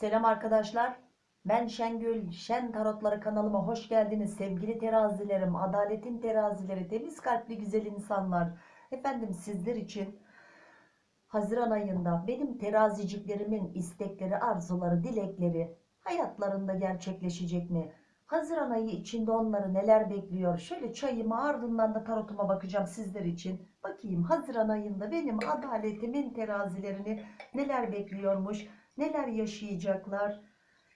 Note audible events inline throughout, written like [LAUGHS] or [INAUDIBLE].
Selam arkadaşlar. Ben Şengül. Şen Tarotları kanalıma hoş geldiniz. Sevgili terazilerim, adaletin terazileri, temiz kalpli güzel insanlar. Efendim sizler için Haziran ayında benim teraziciklerimin istekleri, arzuları, dilekleri hayatlarında gerçekleşecek mi? Haziran ayı içinde onları neler bekliyor? Şöyle çayıma ardından da tarotuma bakacağım sizler için. Bakayım Haziran ayında benim adaletimin terazilerini neler bekliyormuş? Neler yaşayacaklar?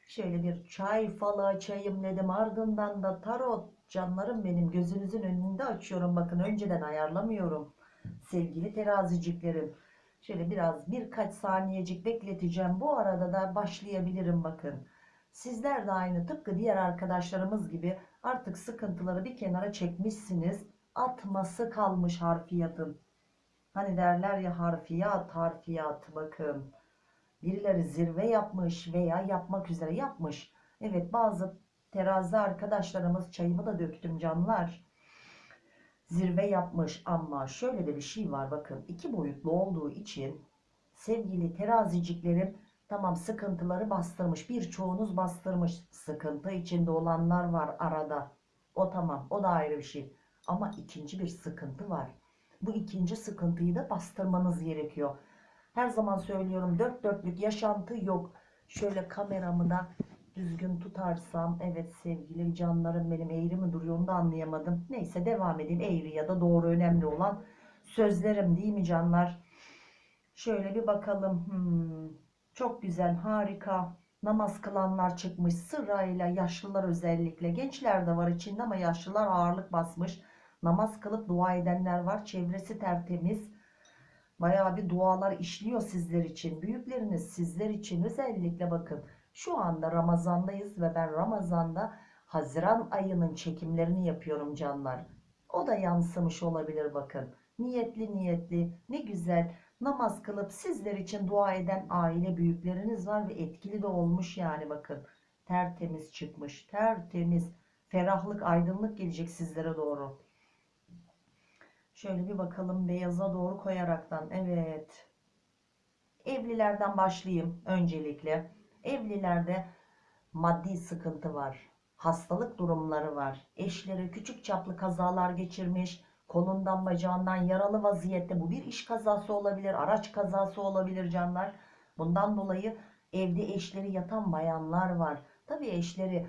Şöyle bir çay falı açayım dedim. Ardından da tarot canlarım benim gözünüzün önünde açıyorum. Bakın önceden ayarlamıyorum. Sevgili teraziciklerim. Şöyle biraz birkaç saniyecik bekleteceğim. Bu arada da başlayabilirim bakın. Sizler de aynı tıpkı diğer arkadaşlarımız gibi artık sıkıntıları bir kenara çekmişsiniz. Atması kalmış harfiyatın. Hani derler ya harfiyat harfiyat bakın. Birileri zirve yapmış veya yapmak üzere yapmış. Evet bazı terazi arkadaşlarımız çayımı da döktüm canlar. Zirve yapmış ama şöyle de bir şey var bakın. iki boyutlu olduğu için sevgili teraziciklerim tamam sıkıntıları bastırmış. Birçoğunuz bastırmış. Sıkıntı içinde olanlar var arada. O tamam o da ayrı bir şey. Ama ikinci bir sıkıntı var. Bu ikinci sıkıntıyı da bastırmanız gerekiyor. Her zaman söylüyorum dört dörtlük yaşantı yok. Şöyle kameramı da düzgün tutarsam evet sevgili canlarım benim eğri mi duruyor onu da anlayamadım. Neyse devam edeyim eğri ya da doğru önemli olan sözlerim değil mi canlar? Şöyle bir bakalım. Hmm, çok güzel harika. Namaz kılanlar çıkmış sırayla yaşlılar özellikle gençler de var içinde ama yaşlılar ağırlık basmış. Namaz kılıp dua edenler var çevresi tertemiz. Bayağı bir dualar işliyor sizler için. Büyükleriniz sizler için özellikle bakın. Şu anda Ramazan'dayız ve ben Ramazan'da Haziran ayının çekimlerini yapıyorum canlar. O da yansımış olabilir bakın. Niyetli niyetli ne güzel namaz kılıp sizler için dua eden aile büyükleriniz var ve etkili de olmuş yani bakın. Tertemiz çıkmış tertemiz ferahlık aydınlık gelecek sizlere doğru. Şöyle bir bakalım beyaza doğru koyaraktan. Evet. Evlilerden başlayayım öncelikle. Evlilerde maddi sıkıntı var. Hastalık durumları var. Eşleri küçük çaplı kazalar geçirmiş. Kolundan bacağından yaralı vaziyette. Bu bir iş kazası olabilir. Araç kazası olabilir canlar. Bundan dolayı evde eşleri yatan bayanlar var. Tabii eşleri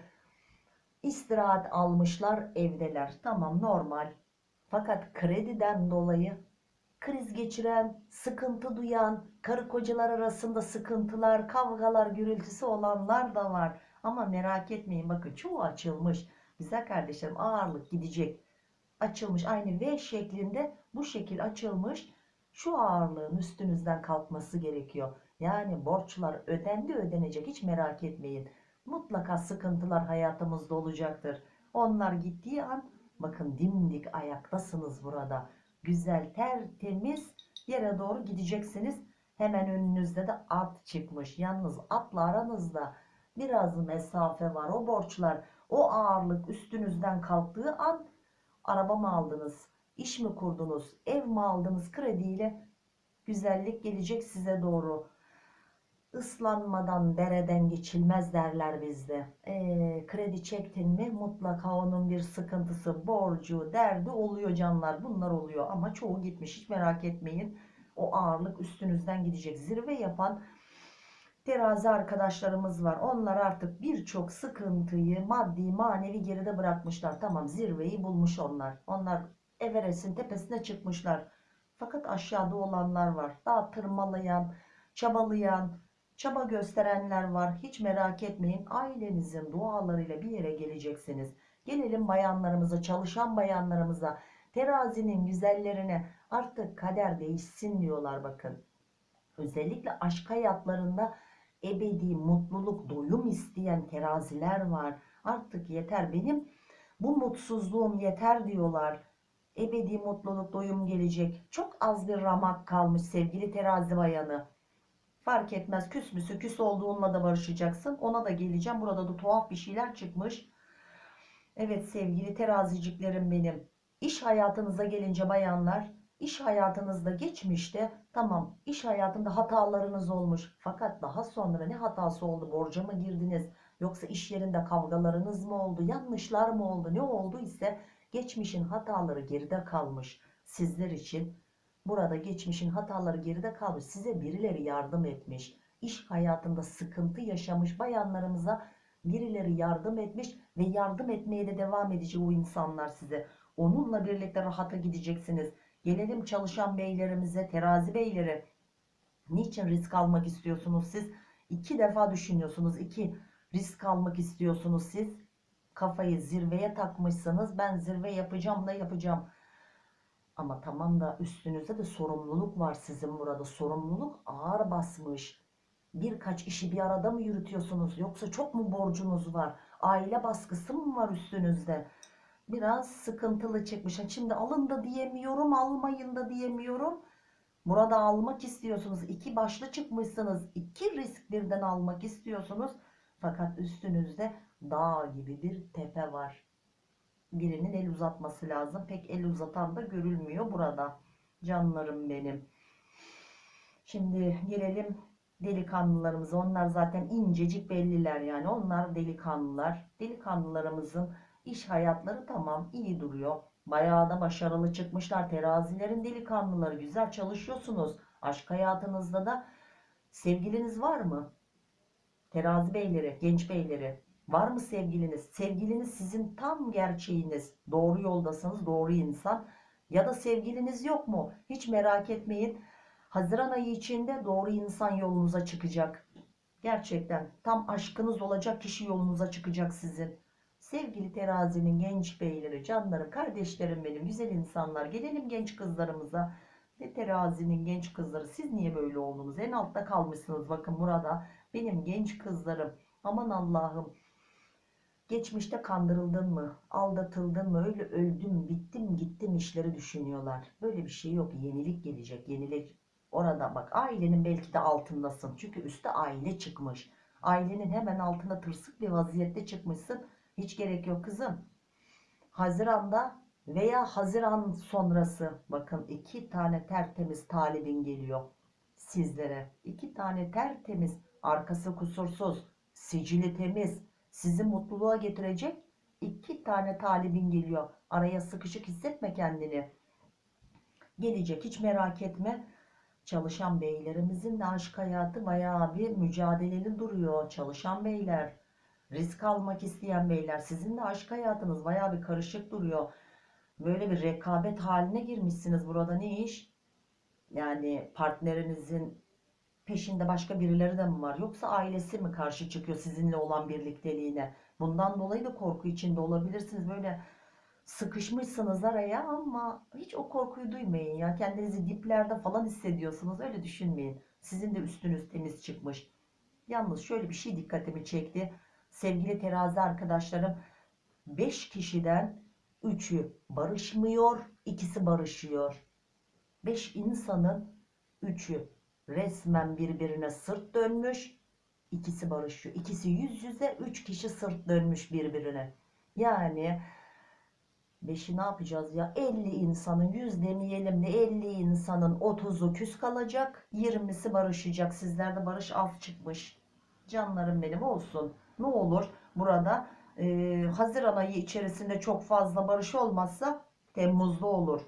istirahat almışlar evdeler. Tamam normal. Fakat krediden dolayı kriz geçiren, sıkıntı duyan, karı kocalar arasında sıkıntılar, kavgalar, gürültüsü olanlar da var. Ama merak etmeyin bakın çoğu açılmış. Güzel kardeşlerim ağırlık gidecek. Açılmış aynı V şeklinde bu şekil açılmış. Şu ağırlığın üstünüzden kalkması gerekiyor. Yani borçlar ödendi ödenecek hiç merak etmeyin. Mutlaka sıkıntılar hayatımızda olacaktır. Onlar gittiği an bakın dimdik ayaktasınız burada güzel tertemiz yere doğru gideceksiniz. Hemen önünüzde de at çıkmış. Yalnız atla aranızda biraz mesafe var. O borçlar, o ağırlık üstünüzden kalktığı an araba mı aldınız, iş mi kurdunuz, ev mi aldınız krediyle güzellik gelecek size doğru. Islanmadan dereden geçilmez derler bizde. E, kredi çektin mi mutlaka onun bir sıkıntısı, borcu, derdi oluyor canlar. Bunlar oluyor ama çoğu gitmiş hiç merak etmeyin. O ağırlık üstünüzden gidecek. Zirve yapan terazi arkadaşlarımız var. Onlar artık birçok sıkıntıyı maddi manevi geride bırakmışlar. Tamam zirveyi bulmuş onlar. Onlar Everest'in tepesine çıkmışlar. Fakat aşağıda olanlar var. Daha tırmalayan, çabalayan, çaba gösterenler var. Hiç merak etmeyin. Ailenizin dualarıyla bir yere geleceksiniz. Gelelim bayanlarımıza, çalışan bayanlarımıza, terazinin güzellerine artık kader değişsin diyorlar bakın. Özellikle aşk hayatlarında ebedi mutluluk, doyum isteyen teraziler var. Artık yeter benim bu mutsuzluğum yeter diyorlar. Ebedi mutluluk, doyum gelecek. Çok az bir ramak kalmış sevgili terazi bayanı. Fark etmez küs müsü küs olduğunla da barışacaksın. Ona da geleceğim. Burada da tuhaf bir şeyler çıkmış. Evet sevgili teraziciklerim benim. İş hayatınıza gelince bayanlar İş hayatınızda geçmişte tamam iş hayatında hatalarınız olmuş. Fakat daha sonra ne hatası oldu? Borca mı girdiniz? Yoksa iş yerinde kavgalarınız mı oldu? Yanlışlar mı oldu? Ne oldu ise geçmişin hataları geride kalmış. Sizler için burada geçmişin hataları geride kalmış. Size birileri yardım etmiş. İş hayatında sıkıntı yaşamış bayanlarımıza birileri yardım etmiş ve yardım etmeye de devam edecek o insanlar size. Onunla birlikte rahata gideceksiniz. Gelelim çalışan beylerimize, terazi beyleri. Niçin risk almak istiyorsunuz siz? İki defa düşünüyorsunuz. İki, risk almak istiyorsunuz siz. Kafayı zirveye takmışsınız. Ben zirve yapacağım da yapacağım. Ama tamam da üstünüzde de sorumluluk var sizin burada. Sorumluluk ağır basmış. Birkaç işi bir arada mı yürütüyorsunuz? Yoksa çok mu borcunuz var? Aile baskısı mı var üstünüzde? Biraz sıkıntılı çıkmış. Şimdi alın da diyemiyorum, almayın da diyemiyorum. Burada almak istiyorsunuz. İki başlı çıkmışsınız. İki risk birden almak istiyorsunuz. Fakat üstünüzde dağ gibi bir tepe var. Birinin el uzatması lazım. Pek el uzatan da görülmüyor burada. Canlarım benim. Şimdi gelelim delikanlılarımıza. Onlar zaten incecik belliler yani. Onlar delikanlılar. Delikanlılarımızın iş hayatları tamam iyi duruyor. Bayağı da başarılı çıkmışlar. Terazilerin delikanlıları güzel çalışıyorsunuz. Aşk hayatınızda da sevgiliniz var mı? Terazi beyleri, genç beyleri. Var mı sevgiliniz? Sevgiliniz sizin tam gerçeğiniz. Doğru yoldasınız, doğru insan. Ya da sevgiliniz yok mu? Hiç merak etmeyin. Haziran ayı içinde doğru insan yolunuza çıkacak. Gerçekten tam aşkınız olacak kişi yolunuza çıkacak sizin. Sevgili terazinin genç beyleri, canlarım, kardeşlerim benim, güzel insanlar. Gelelim genç kızlarımıza. Ve terazinin genç kızları siz niye böyle oldunuz? En altta kalmışsınız bakın burada. Benim genç kızlarım. Aman Allah'ım. Geçmişte kandırıldın mı? Aldatıldın mı? Öyle öldüm, bittim, gittim işleri düşünüyorlar. Böyle bir şey yok. Yenilik gelecek. Yenilik. Orada bak ailenin belki de altındasın. Çünkü üstte aile çıkmış. Ailenin hemen altında tırsık bir vaziyette çıkmışsın. Hiç gerek yok kızım. Haziran'da veya Haziran sonrası bakın iki tane tertemiz talibin geliyor sizlere. İki tane tertemiz, arkası kusursuz, sicili temiz, sizi mutluluğa getirecek iki tane talibin geliyor. Araya sıkışık hissetme kendini. Gelecek hiç merak etme. Çalışan beylerimizin de aşk hayatı bayağı bir mücadeleli duruyor. Çalışan beyler, risk almak isteyen beyler. Sizin de aşk hayatınız bayağı bir karışık duruyor. Böyle bir rekabet haline girmişsiniz burada ne iş? Yani partnerinizin peşinde başka birileri de mi var? Yoksa ailesi mi karşı çıkıyor sizinle olan birlikteliğine? Bundan dolayı da korku içinde olabilirsiniz. Böyle sıkışmışsınız araya ama hiç o korkuyu duymayın ya. Kendinizi diplerde falan hissediyorsunuz. Öyle düşünmeyin. Sizin de üstünüz temiz çıkmış. Yalnız şöyle bir şey dikkatimi çekti. Sevgili terazi arkadaşlarım 5 kişiden 3'ü barışmıyor, ikisi barışıyor. 5 insanın 3'ü resmen birbirine sırt dönmüş, ikisi barışıyor. İkisi yüz yüze, 3 kişi sırt dönmüş birbirine. Yani Beşi ne yapacağız ya? 50 insanın 100 demeyelim de 50 insanın 30'u küs kalacak. 20'si barışacak. Sizlerde barış af çıkmış. Canlarım benim olsun. Ne olur burada e, Haziran ayı içerisinde çok fazla barış olmazsa Temmuz'da olur.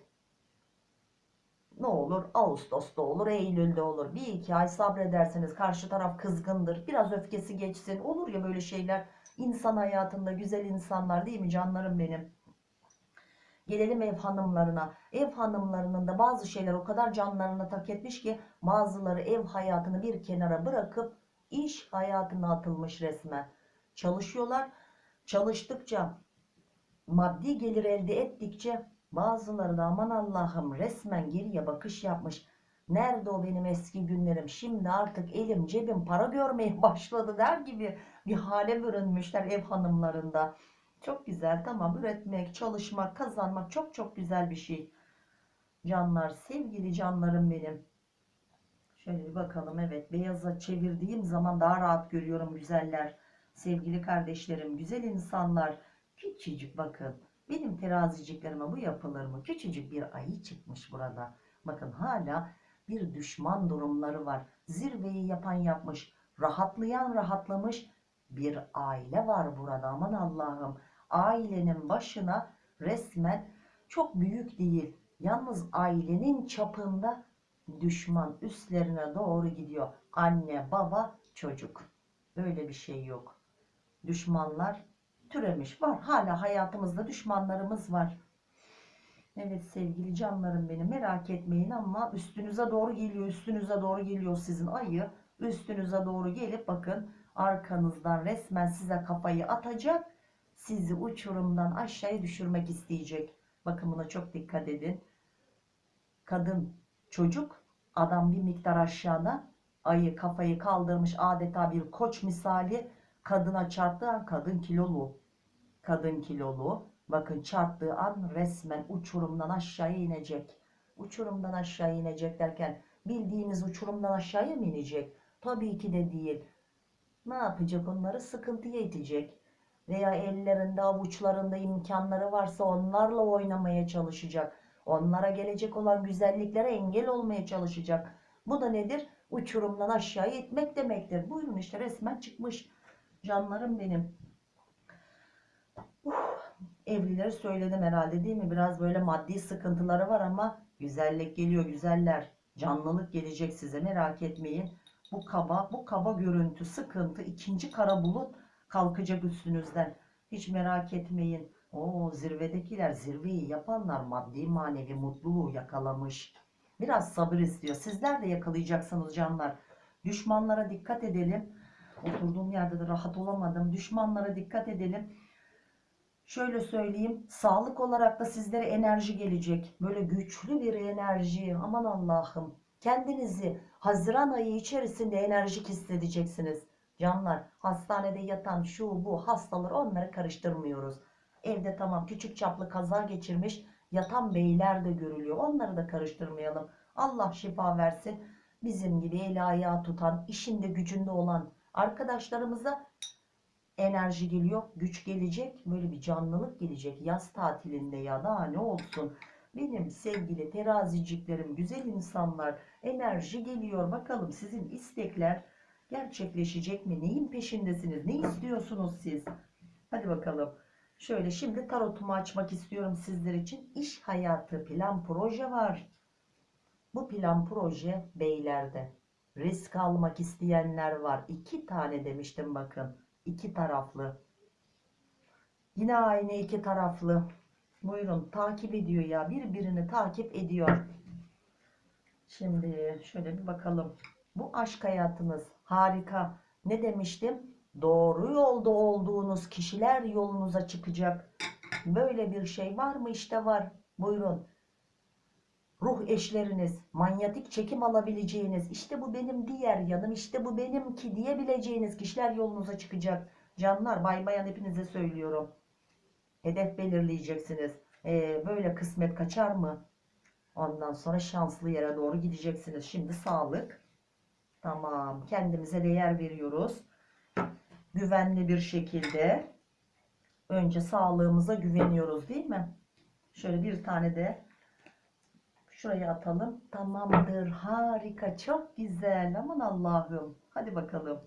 Ne olur? Ağustos'ta olur, Eylül'de olur. Bir iki ay sabrederseniz karşı taraf kızgındır. Biraz öfkesi geçsin. Olur ya böyle şeyler. İnsan hayatında güzel insanlar değil mi canlarım benim? Gelelim ev hanımlarına. Ev hanımlarının da bazı şeyler o kadar canlarına tak etmiş ki bazıları ev hayatını bir kenara bırakıp iş hayatına atılmış resmen. Çalışıyorlar. Çalıştıkça maddi gelir elde ettikçe bazıları da aman Allah'ım resmen geriye bakış yapmış. Nerede o benim eski günlerim? Şimdi artık elim cebim para görmeye [LAUGHS] başladı der gibi bir hale bürünmüşler ev hanımlarında. Çok güzel tamam üretmek, çalışmak, kazanmak çok çok güzel bir şey. Canlar, sevgili canlarım benim. Şöyle bir bakalım evet beyaza çevirdiğim zaman daha rahat görüyorum güzeller. Sevgili kardeşlerim, güzel insanlar. Küçücük bakın. Benim teraziciklerime bu yapılır mı? Küçücük bir ayı çıkmış burada. Bakın hala bir düşman durumları var. Zirveyi yapan yapmış. Rahatlayan rahatlamış. Bir aile var burada. Aman Allah'ım. Ailenin başına resmen çok büyük değil. Yalnız ailenin çapında düşman üstlerine doğru gidiyor. Anne, baba, çocuk. Böyle bir şey yok. Düşmanlar türemiş. Var. Hala hayatımızda düşmanlarımız var. Evet sevgili canlarım benim merak etmeyin ama üstünüze doğru geliyor. Üstünüze doğru geliyor sizin ayı. Üstünüze doğru gelip bakın arkanızdan resmen size kafayı atacak. Sizi uçurumdan aşağıya düşürmek isteyecek. Bakın buna çok dikkat edin. Kadın, çocuk, adam bir miktar aşağıda. Ayı kafayı kaldırmış adeta bir koç misali. Kadına çarptığı an kadın kilolu. Kadın kilolu. Bakın çarptığı an resmen uçurumdan aşağıya inecek. Uçurumdan aşağı inecek derken bildiğimiz uçurumdan aşağıya mı inecek? Tabii ki de değil. Ne yapacak onları? Sıkıntıya itecek. Veya ellerinde avuçlarında imkanları varsa onlarla oynamaya çalışacak. Onlara gelecek olan güzelliklere engel olmaya çalışacak. Bu da nedir? Uçurumdan aşağıya itmek demektir. Buyurun işte resmen çıkmış. Canlarım benim. Uf, evlileri söyledim herhalde değil mi? Biraz böyle maddi sıkıntıları var ama güzellik geliyor güzeller. Canlılık gelecek size merak etmeyin. Bu kaba, bu kaba görüntü, sıkıntı, ikinci kara bulut kalkacak üstünüzden. Hiç merak etmeyin. O zirvedekiler, zirveyi yapanlar maddi manevi mutluluğu yakalamış. Biraz sabır istiyor. Sizler de yakalayacaksınız canlar. Düşmanlara dikkat edelim. Oturduğum yerde de rahat olamadım. Düşmanlara dikkat edelim. Şöyle söyleyeyim. Sağlık olarak da sizlere enerji gelecek. Böyle güçlü bir enerji. Aman Allah'ım. Kendinizi Haziran ayı içerisinde enerjik hissedeceksiniz. Canlar hastanede yatan şu bu hastalar onları karıştırmıyoruz. Evde tamam küçük çaplı kaza geçirmiş yatan beyler de görülüyor. Onları da karıştırmayalım. Allah şifa versin. Bizim gibi eli ayağı tutan, işinde gücünde olan arkadaşlarımıza enerji geliyor, güç gelecek, böyle bir canlılık gelecek yaz tatilinde ya da ne olsun. Benim sevgili teraziciklerim, güzel insanlar, enerji geliyor. Bakalım sizin istekler gerçekleşecek mi? Neyin peşindesiniz? Ne istiyorsunuz siz? Hadi bakalım. Şöyle şimdi tarotumu açmak istiyorum sizler için. İş hayatı, plan, proje var. Bu plan, proje beylerde. Risk almak isteyenler var. İki tane demiştim bakın. İki taraflı. Yine aynı iki taraflı. Buyurun takip ediyor ya. Birbirini takip ediyor. Şimdi şöyle bir bakalım. Bu aşk hayatınız harika. Ne demiştim? Doğru yolda olduğunuz kişiler yolunuza çıkacak. Böyle bir şey var mı? İşte var. Buyurun. Ruh eşleriniz, manyetik çekim alabileceğiniz, işte bu benim diğer yanım, işte bu benimki diyebileceğiniz kişiler yolunuza çıkacak. Canlar, bay bayan hepinize söylüyorum. Hedef belirleyeceksiniz. Ee, böyle kısmet kaçar mı? Ondan sonra şanslı yere doğru gideceksiniz. Şimdi sağlık. Tamam. Kendimize değer veriyoruz. Güvenli bir şekilde. Önce sağlığımıza güveniyoruz değil mi? Şöyle bir tane de şuraya atalım. Tamamdır. Harika. Çok güzel. Aman Allah'ım. Hadi bakalım.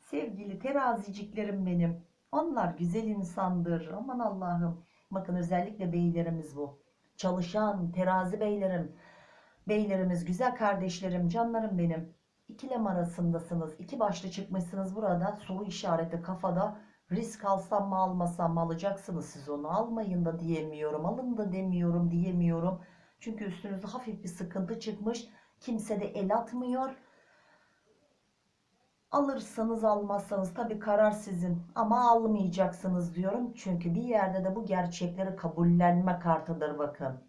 Sevgili teraziciklerim benim. Onlar güzel insandır. Aman Allah'ım. Bakın özellikle beylerimiz bu. Çalışan terazi beylerim. Beylerimiz, güzel kardeşlerim, canlarım benim. İkilem arasındasınız. İki başlı çıkmışsınız burada. Soru işareti kafada. Risk alsam mı almasam mı alacaksınız siz onu. Almayın da diyemiyorum. Alın da demiyorum diyemiyorum. Çünkü üstünüzde hafif bir sıkıntı çıkmış. Kimse de el atmıyor. Alırsanız almazsanız tabii karar sizin ama almayacaksınız diyorum. Çünkü bir yerde de bu gerçekleri kabullenme kartıdır bakın.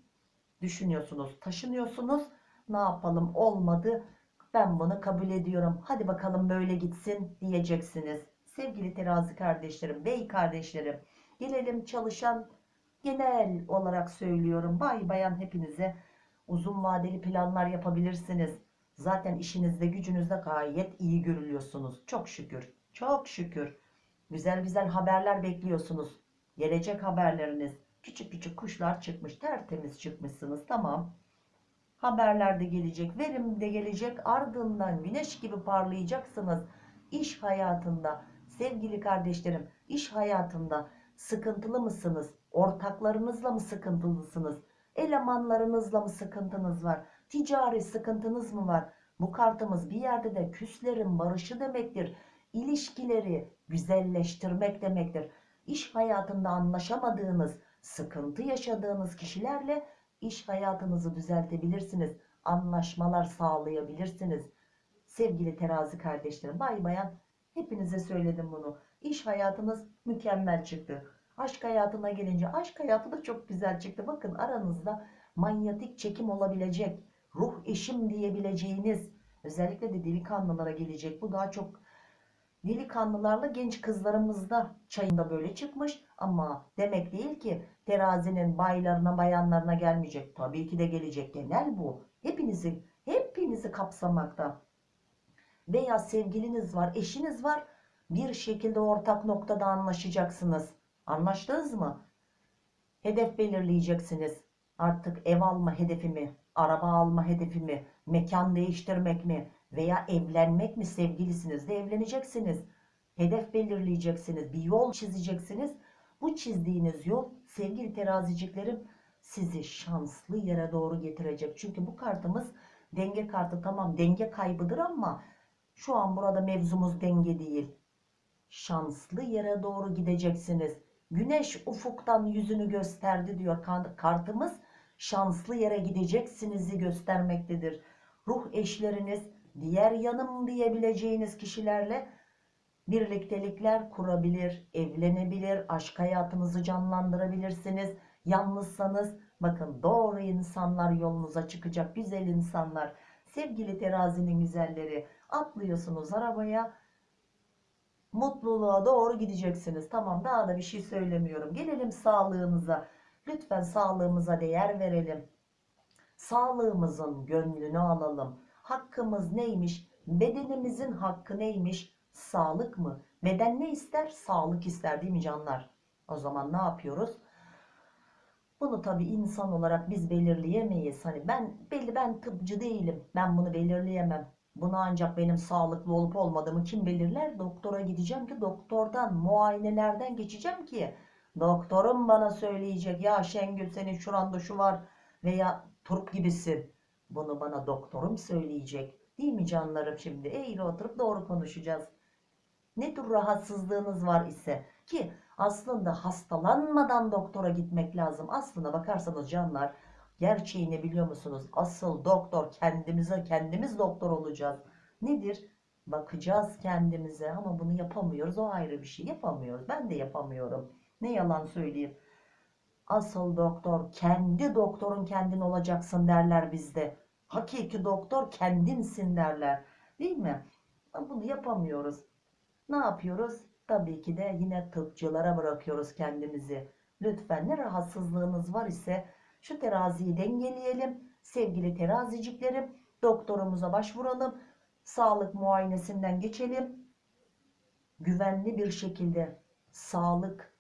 Düşünüyorsunuz, taşınıyorsunuz. Ne yapalım olmadı. Ben bunu kabul ediyorum. Hadi bakalım böyle gitsin diyeceksiniz. Sevgili terazi kardeşlerim, bey kardeşlerim. Gelelim çalışan genel olarak söylüyorum. Bay bayan hepinize uzun vadeli planlar yapabilirsiniz. Zaten işinizde gücünüzde gayet iyi görülüyorsunuz. Çok şükür. Çok şükür. Güzel güzel haberler bekliyorsunuz. Gelecek haberleriniz. Küçük küçük kuşlar çıkmış. Tertemiz çıkmışsınız. Tamam. Haberler de gelecek. Verim de gelecek. Ardından güneş gibi parlayacaksınız. İş hayatında sevgili kardeşlerim iş hayatında sıkıntılı mısınız? Ortaklarınızla mı sıkıntılısınız? Elemanlarınızla mı sıkıntınız var? Ticari sıkıntınız mı var? Bu kartımız bir yerde de küslerin barışı demektir. İlişkileri güzelleştirmek demektir. İş hayatında anlaşamadığınız, sıkıntı yaşadığınız kişilerle iş hayatınızı düzeltebilirsiniz. Anlaşmalar sağlayabilirsiniz. Sevgili terazi kardeşlerim, bay bayan hepinize söyledim bunu. İş hayatınız mükemmel çıktı. Aşk hayatına gelince aşk hayatı da çok güzel çıktı. Bakın aranızda manyetik çekim olabilecek, ruh eşim diyebileceğiniz, özellikle de delikanlılara gelecek. Bu daha çok delikanlılarla genç kızlarımızda çayında böyle çıkmış ama demek değil ki terazinin baylarına bayanlarına gelmeyecek. Tabii ki de gelecek. Genel bu. Hepinizi hepinizi kapsamakta. Veya sevgiliniz var, eşiniz var. Bir şekilde ortak noktada anlaşacaksınız. Anlaştınız mı? Hedef belirleyeceksiniz. Artık ev alma hedefi mi? Araba alma hedefi mi? Mekan değiştirmek mi? Veya evlenmek mi? Sevgilisinizle evleneceksiniz. Hedef belirleyeceksiniz. Bir yol çizeceksiniz. Bu çizdiğiniz yol sevgili teraziciklerim sizi şanslı yere doğru getirecek. Çünkü bu kartımız denge kartı tamam denge kaybıdır ama şu an burada mevzumuz denge değil. Şanslı yere doğru gideceksiniz. Güneş ufuktan yüzünü gösterdi diyor kartımız. Şanslı yere gideceksinizi göstermektedir. Ruh eşleriniz, diğer yanım diyebileceğiniz kişilerle birliktelikler kurabilir, evlenebilir, aşk hayatınızı canlandırabilirsiniz. Yalnızsanız bakın doğru insanlar yolunuza çıkacak, güzel insanlar. Sevgili terazinin güzelleri atlıyorsunuz arabaya mutluluğa doğru gideceksiniz. Tamam daha da bir şey söylemiyorum. Gelelim sağlığımıza. Lütfen sağlığımıza değer verelim. Sağlığımızın gönlünü alalım. Hakkımız neymiş? Bedenimizin hakkı neymiş? Sağlık mı? Beden ne ister? Sağlık ister değil mi canlar? O zaman ne yapıyoruz? Bunu tabii insan olarak biz belirleyemeyiz. Hani ben belli ben tıpçı değilim. Ben bunu belirleyemem. Bunu ancak benim sağlıklı olup olmadığımı kim belirler? Doktora gideceğim ki doktordan, muayenelerden geçeceğim ki doktorum bana söyleyecek ya Şengül senin şuranda şu var veya turp gibisin. Bunu bana doktorum söyleyecek. Değil mi canlarım şimdi? Eğri oturup doğru konuşacağız. Ne tür rahatsızlığınız var ise ki aslında hastalanmadan doktora gitmek lazım. Aslına bakarsanız canlar gerçeğini biliyor musunuz? Asıl doktor kendimize kendimiz doktor olacağız. Nedir? Bakacağız kendimize ama bunu yapamıyoruz. O ayrı bir şey yapamıyoruz. Ben de yapamıyorum. Ne yalan söyleyeyim. Asıl doktor kendi doktorun kendin olacaksın derler bizde. Hakiki doktor kendinsin derler. Değil mi? Bunu yapamıyoruz. Ne yapıyoruz? Tabii ki de yine tıpçılara bırakıyoruz kendimizi. Lütfen ne rahatsızlığınız var ise şu teraziyi dengeleyelim. Sevgili teraziciklerim doktorumuza başvuralım. Sağlık muayenesinden geçelim. Güvenli bir şekilde sağlık,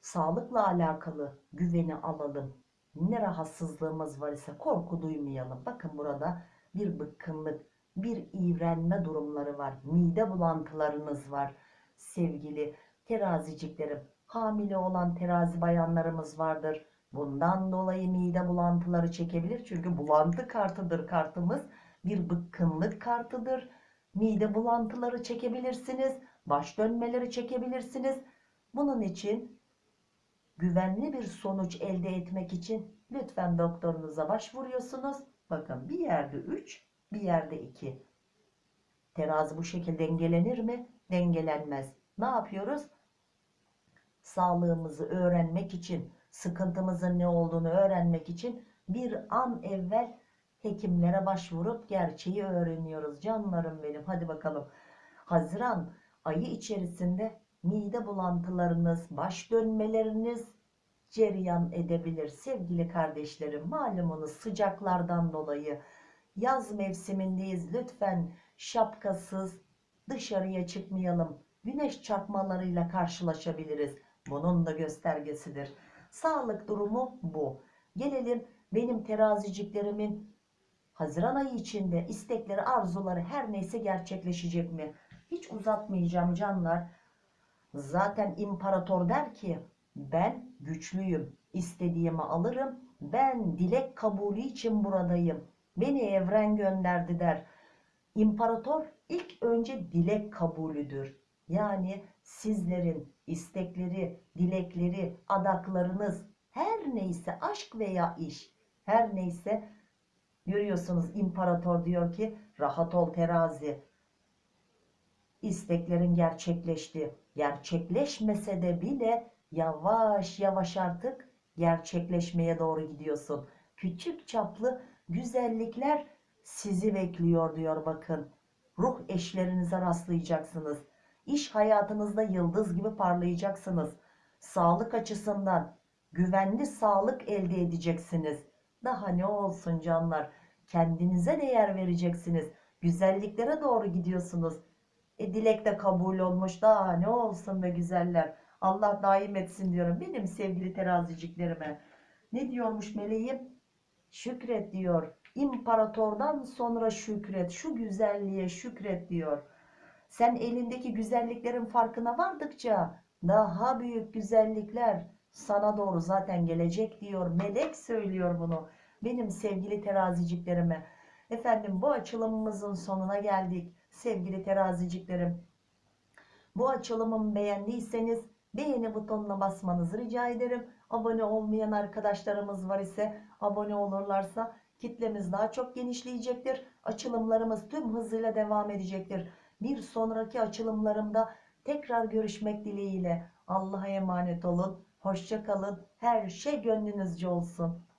sağlıkla alakalı güveni alalım. Ne rahatsızlığımız var ise korku duymayalım. Bakın burada bir bıkkınlık, bir iğrenme durumları var. Mide bulantılarınız var. Sevgili teraziciklerim, hamile olan terazi bayanlarımız vardır. Bundan dolayı mide bulantıları çekebilir. Çünkü bulantı kartıdır kartımız. Bir bıkkınlık kartıdır. Mide bulantıları çekebilirsiniz. Baş dönmeleri çekebilirsiniz. Bunun için güvenli bir sonuç elde etmek için lütfen doktorunuza başvuruyorsunuz. Bakın bir yerde 3, bir yerde 2. Terazi bu şekilde dengelenir mi? Dengelenmez. Ne yapıyoruz? Sağlığımızı öğrenmek için, sıkıntımızın ne olduğunu öğrenmek için bir an evvel hekimlere başvurup gerçeği öğreniyoruz. Canlarım benim. Hadi bakalım. Haziran ayı içerisinde mide bulantılarınız, baş dönmeleriniz cereyan edebilir. Sevgili kardeşlerim malumunuz sıcaklardan dolayı yaz mevsimindeyiz. Lütfen şapkasız dışarıya çıkmayalım. Güneş çarpmalarıyla karşılaşabiliriz. Bunun da göstergesidir. Sağlık durumu bu. Gelelim benim teraziciklerimin Haziran ayı içinde istekleri, arzuları her neyse gerçekleşecek mi? Hiç uzatmayacağım canlar. Zaten imparator der ki ben güçlüyüm. İstediğimi alırım. Ben dilek kabulü için buradayım. Beni evren gönderdi der. İmparator ilk önce dilek kabulüdür. Yani sizlerin istekleri, dilekleri, adaklarınız her neyse aşk veya iş her neyse görüyorsunuz imparator diyor ki rahat ol terazi. İsteklerin gerçekleşti. Gerçekleşmese de bile yavaş yavaş artık gerçekleşmeye doğru gidiyorsun. Küçük çaplı güzellikler sizi bekliyor diyor bakın. Ruh eşlerinize rastlayacaksınız. İş hayatınızda yıldız gibi parlayacaksınız. Sağlık açısından güvenli sağlık elde edeceksiniz. Daha ne olsun canlar? Kendinize değer vereceksiniz. Güzelliklere doğru gidiyorsunuz. E dilek de kabul olmuş. Daha ne olsun be güzeller. Allah daim etsin diyorum benim sevgili teraziciklerime. Ne diyormuş meleğim? Şükret diyor. İmparatordan sonra şükret. Şu güzelliğe şükret diyor. Sen elindeki güzelliklerin farkına vardıkça daha büyük güzellikler sana doğru zaten gelecek diyor. Melek söylüyor bunu. Benim sevgili teraziciklerime. Efendim bu açılımımızın sonuna geldik. Sevgili teraziciklerim. Bu açılımımı beğendiyseniz beğeni butonuna basmanızı rica ederim. Abone olmayan arkadaşlarımız var ise abone olurlarsa kitlemiz daha çok genişleyecektir. Açılımlarımız tüm hızıyla devam edecektir. Bir sonraki açılımlarımda tekrar görüşmek dileğiyle. Allah'a emanet olun. Hoşça kalın. Her şey gönlünüzce olsun.